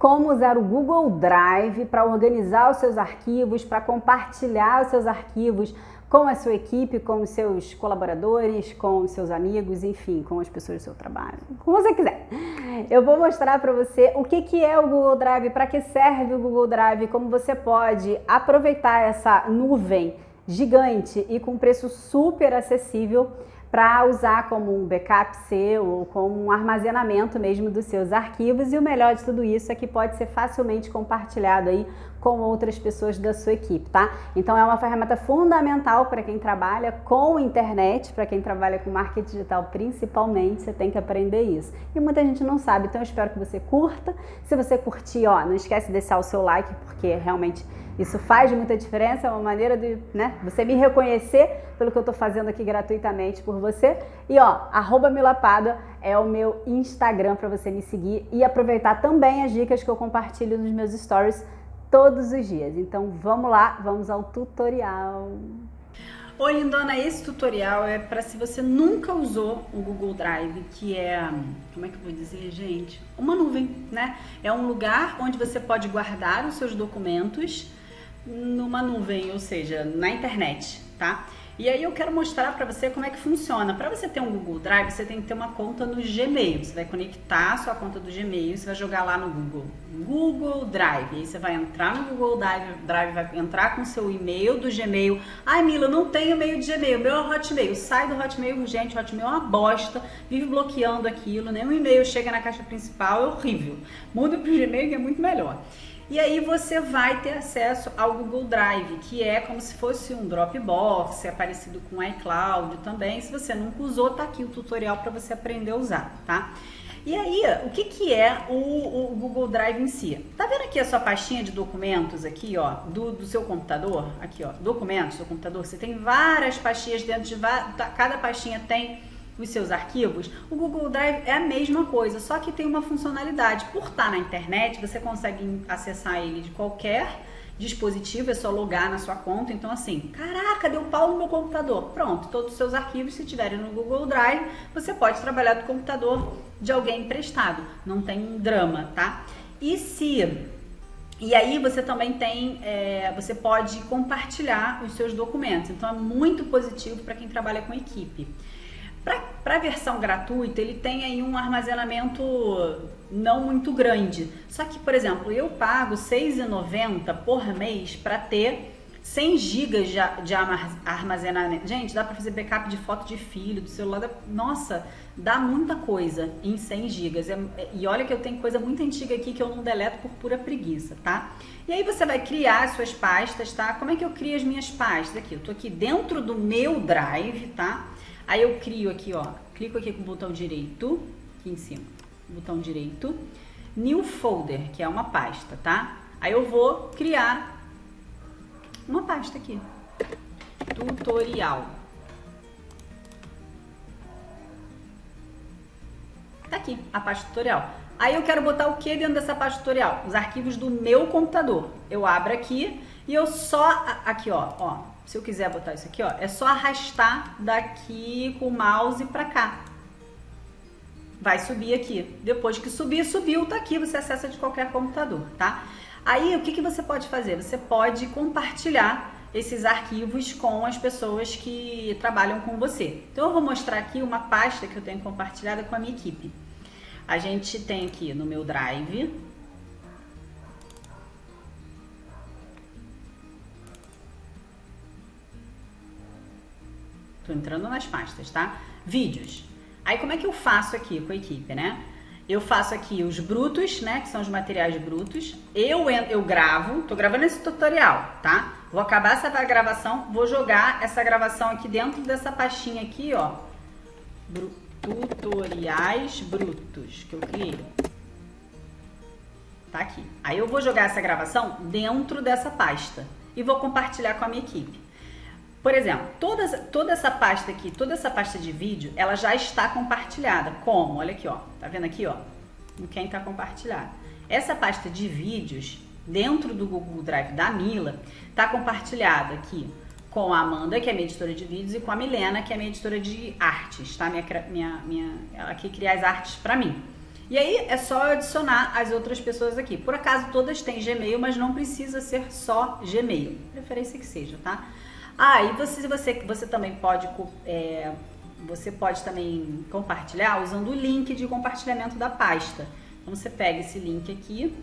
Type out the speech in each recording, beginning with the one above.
como usar o Google Drive para organizar os seus arquivos, para compartilhar os seus arquivos com a sua equipe, com os seus colaboradores, com os seus amigos, enfim, com as pessoas do seu trabalho, como você quiser. Eu vou mostrar para você o que, que é o Google Drive, para que serve o Google Drive, como você pode aproveitar essa nuvem gigante e com preço super acessível para usar como um backup seu ou como um armazenamento mesmo dos seus arquivos e o melhor de tudo isso é que pode ser facilmente compartilhado aí com outras pessoas da sua equipe, tá? Então é uma ferramenta fundamental para quem trabalha com internet, para quem trabalha com marketing digital principalmente, você tem que aprender isso. E muita gente não sabe, então eu espero que você curta. Se você curtir, ó, não esquece de deixar o seu like, porque realmente isso faz muita diferença, é uma maneira de né, você me reconhecer pelo que eu estou fazendo aqui gratuitamente por você. E ó, arroba Milapada é o meu Instagram para você me seguir e aproveitar também as dicas que eu compartilho nos meus stories todos os dias. Então vamos lá, vamos ao tutorial. Oi lindona, esse tutorial é para se você nunca usou o Google Drive, que é, como é que eu vou dizer, gente? Uma nuvem, né? É um lugar onde você pode guardar os seus documentos numa nuvem, ou seja, na internet, tá? E aí eu quero mostrar para você como é que funciona. Para você ter um Google Drive, você tem que ter uma conta no Gmail. Você vai conectar a sua conta do Gmail, você vai jogar lá no Google, Google Drive. Aí você vai entrar no Google Drive, Drive vai entrar com seu e-mail do Gmail. Ai, Mila, não tenho e-mail de Gmail, meu é Hotmail. Sai do Hotmail, gente, o Hotmail é uma bosta, vive bloqueando aquilo, nenhum e-mail chega na caixa principal, é horrível. Muda pro Gmail que é muito melhor. E aí você vai ter acesso ao Google Drive, que é como se fosse um Dropbox, é parecido com o iCloud também. Se você nunca usou, tá aqui o tutorial para você aprender a usar, tá? E aí, o que, que é o, o, Google Drive em si? Tá vendo aqui a sua pastinha de documentos aqui, ó, do, do seu computador? Aqui, ó, documentos do computador. Você tem várias pastinhas dentro de... Cada pastinha tem os seus arquivos, o Google Drive é a mesma coisa, só que tem uma funcionalidade. Por estar na internet, você consegue acessar ele de qualquer dispositivo, é só logar na sua conta. Então, assim, caraca, deu pau no meu computador. Pronto, todos os seus arquivos, se tiverem no Google Drive, você pode trabalhar do computador de alguém emprestado. Não tem drama, tá? E se e aí você também tem, é, você pode compartilhar os seus documentos. Então é muito positivo para quem trabalha com equipe. Para a versão gratuita, ele tem aí um armazenamento não muito grande. Só que, por exemplo, eu pago R$ 6,90 por mês para ter 100 GB de, armazenamento. Gente, dá para fazer backup de foto de filho, do celular. Da... Nossa, dá muita coisa em 100 GB. É, e olha que eu tenho coisa muito antiga aqui que eu não deleto por pura preguiça, tá? E aí você vai criar as suas pastas, tá? Como é que eu crio as minhas pastas? Aqui, eu tô aqui dentro do meu Drive, tá? Aí eu crio aqui, ó, clico aqui com o botão direito, aqui em cima, botão direito, New Folder, que é uma pasta, tá? Aí eu vou criar uma pasta aqui, tutorial. Tá aqui, a pasta tutorial. Aí eu quero botar o que dentro dessa pasta tutorial? Os arquivos do meu computador. Eu abro aqui e eu só, aqui ó, ó, se eu quiser botar isso aqui, ó, é só arrastar daqui com o mouse para cá. Vai subir aqui. Depois que subir, subiu, tá aqui, você acessa de qualquer computador, tá? Aí, o que, que você pode fazer? Você pode compartilhar esses arquivos com as pessoas que trabalham com você. Então, eu vou mostrar aqui uma pasta que eu tenho compartilhada com a minha equipe. A gente tem aqui no meu Drive, Tô entrando nas pastas, tá? Vídeos. Aí como é que eu faço aqui com a equipe, né? Eu faço aqui os brutos, né? Que são os materiais brutos. Eu, eu gravo, tô gravando esse tutorial, tá? Vou acabar essa gravação, vou jogar essa gravação aqui dentro dessa pastinha aqui, ó. Tutoriais brutos que eu criei. Tá aqui. Aí eu vou jogar essa gravação dentro dessa pasta e vou compartilhar com a minha equipe. Por exemplo, toda, toda essa pasta aqui, toda essa pasta de vídeo, ela já está compartilhada. Como? Olha aqui, ó. Tá vendo aqui, ó? Em quem está compartilhado. Essa pasta de vídeos, dentro do Google Drive da Mila, está compartilhada aqui com a Amanda, que é minha editora de vídeos, e com a Milena, que é minha editora de artes, tá? Minha, minha, minha, ela que cria as artes para mim. E aí é só adicionar as outras pessoas aqui. Por acaso todas têm Gmail, mas não precisa ser só Gmail. Preferência que seja, tá? Ah, e você, você, você também pode é, você pode também compartilhar usando o link de compartilhamento da pasta. Então você pega esse link aqui.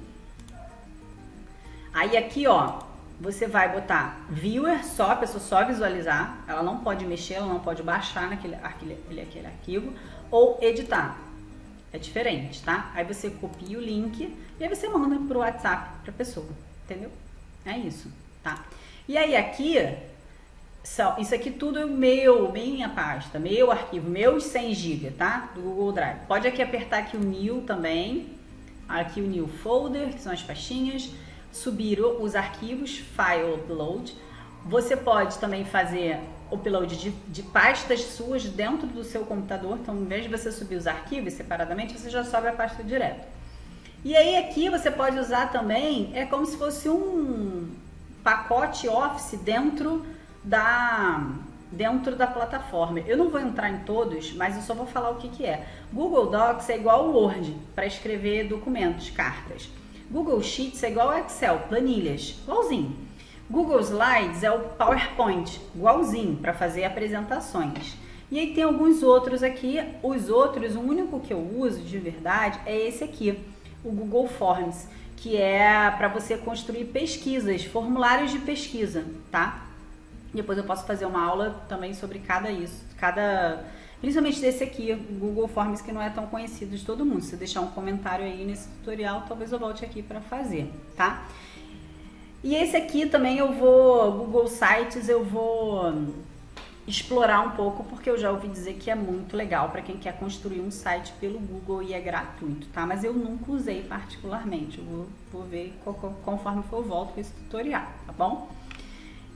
Aí aqui, ó, você vai botar viewer só, a pessoa só visualizar, ela não pode mexer, ela não pode baixar naquele aquele, aquele arquivo, ou editar. É diferente, tá? Aí você copia o link e aí você manda pro WhatsApp pra pessoa, entendeu? É isso, tá? E aí aqui, são, isso aqui tudo é meu, minha pasta, meu arquivo, meus 100 GB, tá? Do Google Drive. Pode aqui apertar aqui o New também, aqui o New Folder, que são as pastinhas, subir os arquivos, File Upload. Você pode também fazer upload de, de pastas suas dentro do seu computador. Então, em vez de você subir os arquivos separadamente, você já sobe a pasta direto. E aí aqui você pode usar também, é como se fosse um pacote Office dentro da dentro da plataforma. Eu não vou entrar em todos, mas eu só vou falar o que, que é. Google Docs é igual ao Word para escrever documentos, cartas. Google Sheets é igual ao Excel, planilhas, igualzinho. Google Slides é o PowerPoint, igualzinho, para fazer apresentações. E aí tem alguns outros aqui, os outros, o único que eu uso de verdade é esse aqui, o Google Forms, que é para você construir pesquisas, formulários de pesquisa, tá? Depois eu posso fazer uma aula também sobre cada isso, cada principalmente desse aqui, Google Forms, que não é tão conhecido de todo mundo. Se deixar um comentário aí nesse tutorial, talvez eu volte aqui para fazer, tá? E esse aqui também eu vou, Google Sites, eu vou explorar um pouco, porque eu já ouvi dizer que é muito legal para quem quer construir um site pelo Google e é gratuito, tá? Mas eu nunca usei particularmente, eu vou, vou ver conforme for eu volto com esse tutorial, tá bom?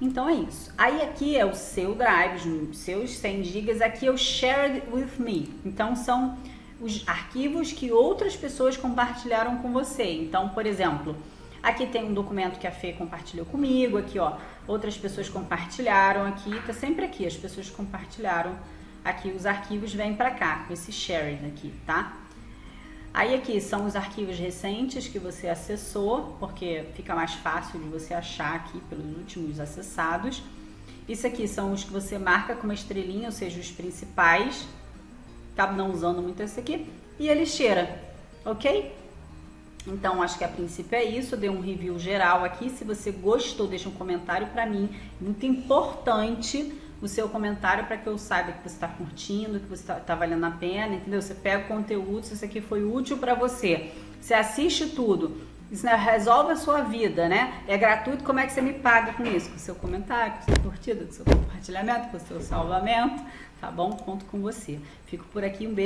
Então é isso. Aí aqui é o seu drive, os seus 100 GB, aqui é o shared with me. Então são os arquivos que outras pessoas compartilharam com você. Então, por exemplo, aqui tem um documento que a Fê compartilhou comigo, aqui ó, outras pessoas compartilharam aqui, tá sempre aqui, as pessoas compartilharam aqui, os arquivos vêm para cá, com esse shared aqui, tá? Aí aqui são os arquivos recentes que você acessou, porque fica mais fácil de você achar aqui pelos últimos acessados. Isso aqui são os que você marca com uma estrelinha, ou seja, os principais. Acabo não usando muito esse aqui. E a lixeira, ok? Então, acho que a princípio é isso. Eu dei um review geral aqui. Se você gostou, deixa um comentário para mim. Muito importante o seu comentário para que eu saiba que você está curtindo, que você está tá valendo a pena, entendeu? Você pega o conteúdo, se isso aqui foi útil para você. Você assiste tudo. Isso né, resolve a sua vida, né? É gratuito, como é que você me paga com isso? Com o seu comentário, com a sua curtida, com o seu compartilhamento, com o seu salvamento, tá bom? Conto com você. Fico por aqui, um beijo.